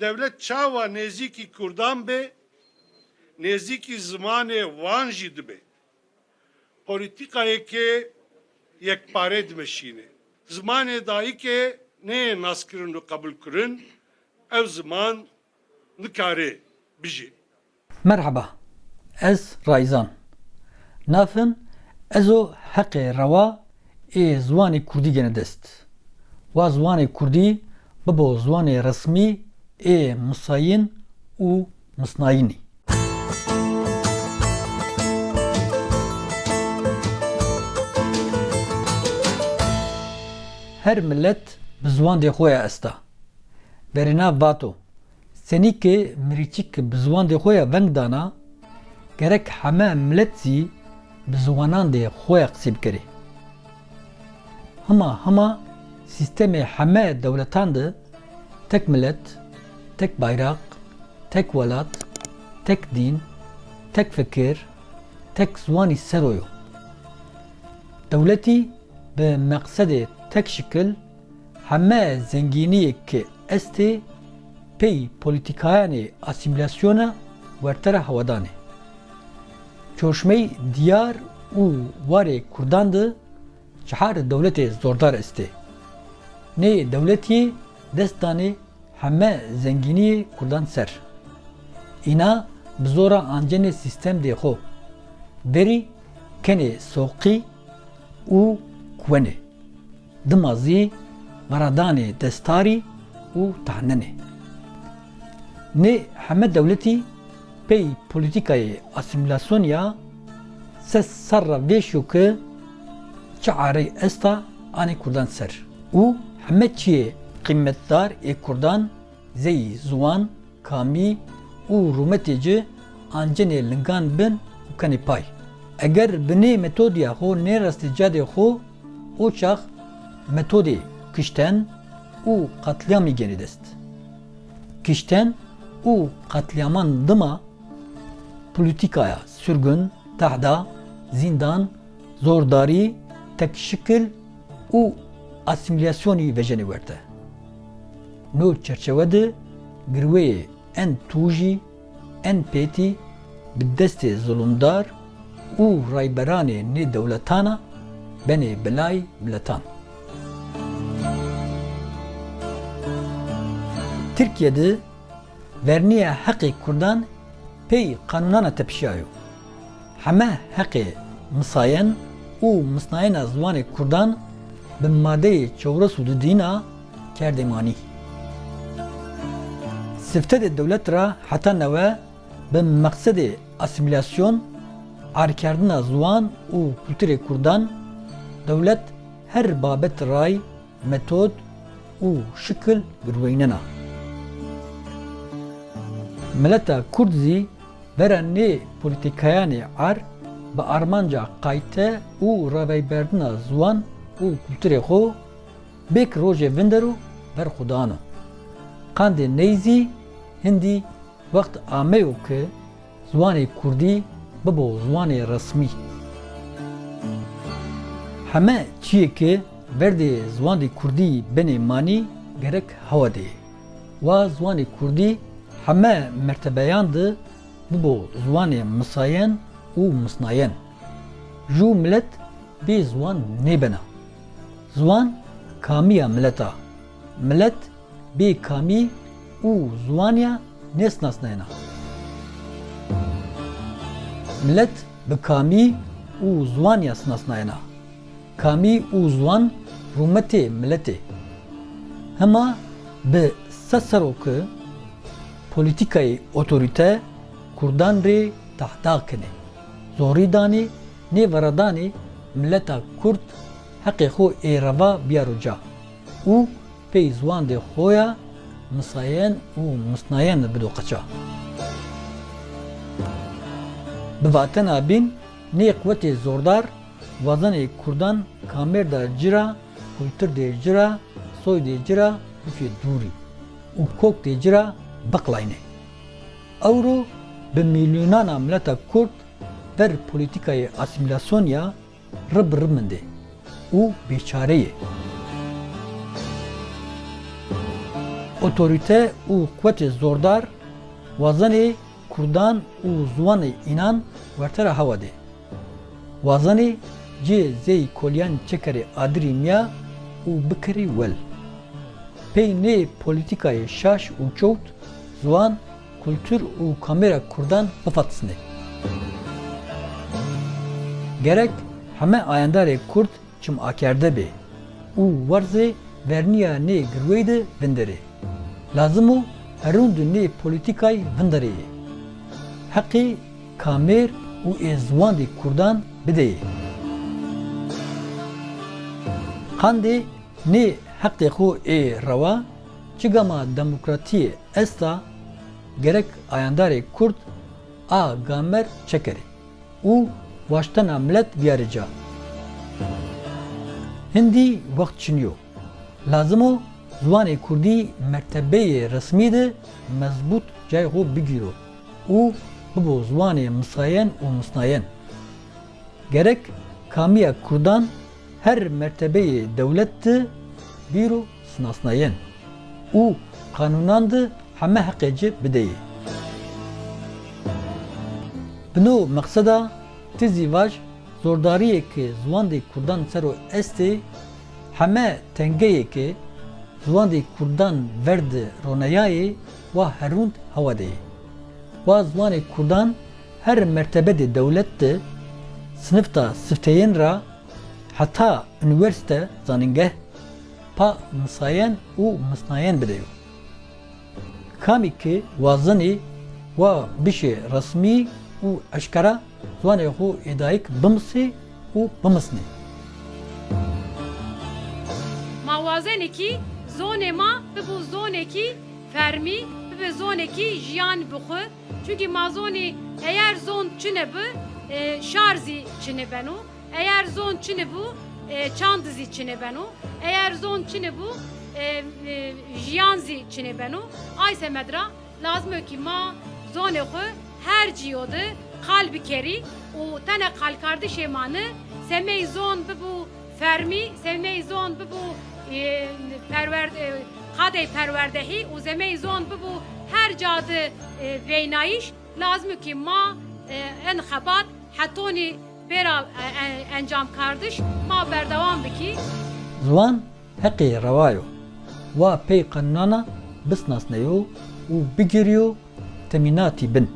devlet çava neziki kurdan be neziki zmane vanjid be. Politikaya ke yekpare dmeşine zmane dahi ke ne naskirin ve kabul kırın ev zaman nikare biji. Merhaba ez Rayzan. Nafın ezo heqe rava e zvanê kurdî gene dest. Wa zvanê kurdî bibo zvanê resmî ê misayîn û misnayînî her millet bi ziwan dê xwe ya esta. Berîna vato. Senîkê mirîçik bi ziwan dê xwe ya veng gerek heme millet zî bi ziwanan dê xwe ya qisê bikire hema hema sistemê heme dewletan de tek millet tek bayraq tek welat tek dîn tek fikir tek ziwanî seroyo dewletî bi meqsedê tek şikil heme zenginiyekê estê pey polîtikayanê asimilasyona wertere hewedanê çoşmey diyar û warê Kurdan cihar dewletê zordar estê nê dewletiyê dest danê heme zenginiyê Kurdan ser. Îna bi zora ancenê sîstem dê xwe berî kenê soqî û kwenê dimazî veradanê destarî û tehnenê nê heme dewletî pey polîtîkayê asimilasyonya ses serra vê şoke çi arey esta anê Kurdan ser. Û qîmetdar ê Kurdan zeyî ziwan kamî û rûmetê ci ancenê lingan bin û kenê pay eger bi nê metodya xwe nê rastîcadê xwe û çax metodê kişten û qatlyamê genê dest kişten û qatliaman dima polîtîkaya sürgün, tehda, zindan, zordarî, tekşikil û asimilasyonî vejenê werte. No çerçeve de girweyê en tûjî, en pêtî bi destê zulumdar û rayberanê nê dewletana benê belayê miletan. Türkiye'de verniye hakkı Kurdan pey kanunana tepşiyayo. Heme hakkı misayen u misnayena zvanı Kurdan bin maddeyi çevre sudu dina kerdemani. Sifte de devlet ra hata neve bin maksedi asimilasyon arkardına zvan u kültüre Kurdan devlet her babet ray metod u şekil girveynena. Mileta Kurd zî bera nê polîtîkayanê ar bi armanca qayte û revêberdina ziwan û kulturê xwe bêk rojê vinder û berxudan e. Qandê neyzî hindî wext ameyo ki ziwanê Kurdî bibo ziwanê resmî. Heme çiyekê berdê ziwanê Kurdî benê manî gerek hewa dê. Wa ziwanê Kurdî heme mertebeyan de bibo ziwanê misayen û misnayen. Jû millet bê ziwan nêbena. Ziwan kamiya milleta. Millet bê kamî û ziwaniya nesnasnayena. Millet bi kamî û ziwaniya snasnayena. Kamî û ziwan rûmetê milletê. Hema bi se serokê polîtîkayê otorîte Kurdan rê tehda kine. Zorî danê nê veredanê milleta Kurd heqê xwe êreva biyaroca û pey ziwan dê xwe ya misayen û misnayen bido qeça. Bi vatena bîn nê qwetê zordar wazanê Kurdan kamêr da cira, kultur dê cira, soy dê cira û dûrî û kok dê cira بقلاینه اورو به میلیونان ملت کرد در پولیتیکای اسیمیلاسیونیا رب رمنده او بیچاره Otorite û qwetê zordar wazanê Kurdan û ziwanê înan wertera hewa de. Wazanê cê zêy kolyan çekerê adirî miya û bikirî. Pey nê polîtîkayê şaş û çewt, ziwan, kultur û kamera Kurdan bifatisne. Gerek heme ayendarê Kurd çim akerde be û warzê verniya nê girwê de. Lazim û herûn di nê polîtîkayê vinderê ye. Heqê kamer û ê ziwandê Kurdan bideye. Qandê nê heqê xwe ê rewa çigama demokratiyê esta gerek ayendarê Kurd a gamer çekerê û waştena millet biyarica. Hindî wext çiniyo. Lazim o ziwanê Kurdî mertebeyê resmî de mezbût cayê xwe bigîro û bibo ziwanê misayen û misnayen. Gerek kamiya Kurdan her mertebeyê dewlet de bîro sinasnayen û kanûnan de heme heqê ci bideye. Bino meqseda tizî vaj zordariyekê ziwandê Kurdan ser û estê heme tengeyekê ziwandê Kurdan verdi roneyayê wa herûnd hewa de ye. Wa ziwanê Kurdan her mertebedê dewlet de sınıfta sıfteyên ra heta üniversite zanîngeh pa misayen û misnayen bideyo. Kamî ki wazanê wa bişê resmî û eşkera ziwanê xwe êdayîk bimisê û bimisnê. Mawazenekî zonê ma bibû zonekî fermî bibe zonekî jiyan bixwe. Çünkü mazonê eğer zon çine bi e, şarzî çine beno eğer zon çine bû e, çandizî çine beno eğer zon çine bû e, e, jiyan zî çine beno ayse medra lazım ki ma zonê xwe her ciyode kalbi kerî û tene kal kardeşê manı semey zon bibû fermî semey zon bibû e, perver e, kadey perverdehî û zemey zon bibû her cadı e, veynayiş lazım ki ma e, en xebat hetonî bera e, e, encam kardeş ma berdevam biki Ziwan heqê rewayo wa pey qenûnana bisnasneyo û bigiriyo temînatî bin.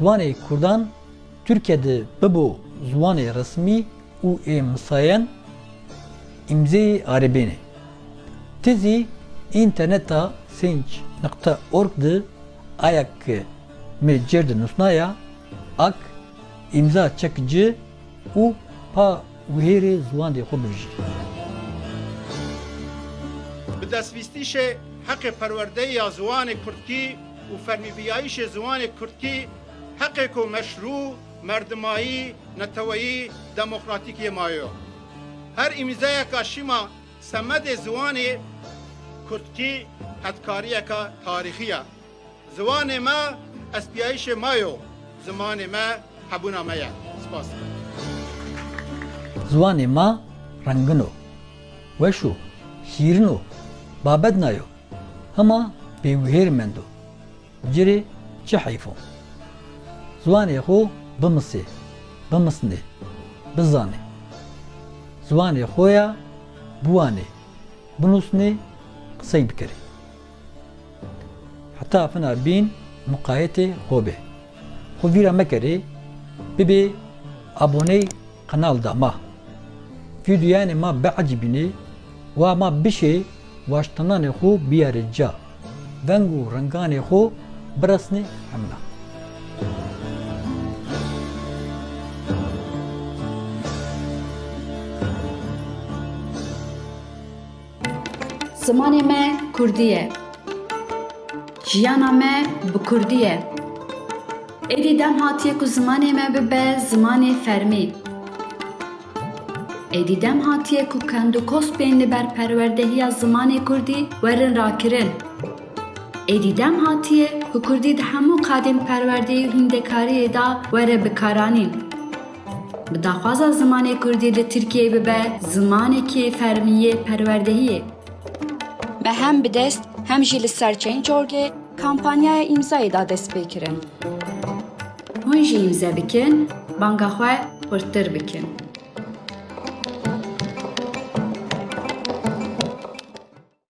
Ziwanê Kurdan Türkiye'de bibo ziwanê resmî û ê misayen imzeyê arabînê. Tizî interneta change.org de ayak mi cerdi nusnaya ak imza çekici û pa wihêrê ziwandê xwe bijî. bi destbîstîşê heqê perwerdeya ziwanê Kurdkî û fermîbiyayîşê ziwanê Kurdkî حقیق و مشروع مردمایی نتوایی دموکراتیکی مایو. هر امزای کاشیما سمد زوان کردکی هدکاری کا تاریخیه. زوان ما اسپیایش مایو. زمان ما حبونا مایه سپاس. زوان ما رنگنو وشو شیرنو بابد نایو هما بیوهیر مندو. جری چه حیفون o. Cirê çi heyf o. Ziwanê xwe bimisê, bimisnê, bizanê. Ziwanê xwe ya biwanê, binûsnê, qisey bikirê. Heta fina bîn muqayetê xwe be. Xwe vîra mekerê, bibe aboney kanal da ma. Videoyanê ma beecibînê, wa Zimanê me Kurdî ye. Jiyana me bi Kurdî ye. Dem hatiye ku zimanê me bibe zimanê fermî. Êdî dem hatiye ku kendokospên li ber perwerdehiya zimanê Kurdî werin rakirin. Êdî dem hatiye ku Kurdî di hemû qadên perwerdeyî û hîndekariyê da were bikaranîn. bi daxwaza zimanê Kurdî li Tirkiye bibe zimanekî fermiyê perwerdehiyê. Me hem bi dest hem jî li ser Change.org'ê kampanyaya îmzayê da dest pê kirin. Hûn jî îmze bikin, banga xwe hurtir bikin.